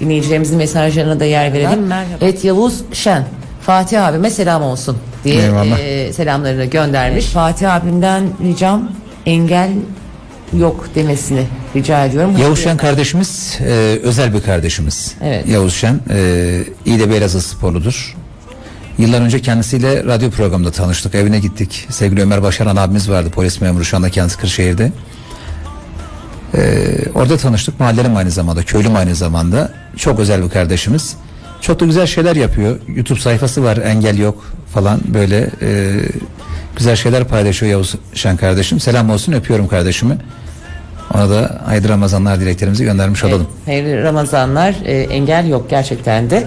dinleyicilerimizin mesajlarına da yer verelim. Merhaba. Evet Yavuz Şen. Fatih abime selam olsun diye Eyvallah. e, selamlarını göndermiş. Fatih abimden ricam engel yok demesini rica ediyorum. Yavuz Şen kardeşimiz e, özel bir kardeşimiz. Evet. Yavuz Şen e, iyi de bir Elazığ sporludur. Yıllar önce kendisiyle radyo programında tanıştık. Evine gittik. Sevgili Ömer Başaran abimiz vardı. Polis memuru şu anda kendisi Kırşehir'de. E, orada tanıştık. Mahallelim aynı zamanda. Köylüm aynı zamanda. Çok özel bir kardeşimiz. Çok da güzel şeyler yapıyor. YouTube sayfası var. Engel yok falan böyle e, güzel şeyler paylaşıyor Yavuz Şen kardeşim. Selam olsun öpüyorum kardeşimi. Ona da hayırlı Ramazanlar dileklerimizi göndermiş olalım. Hayırlı Ramazanlar. E, engel yok gerçekten de.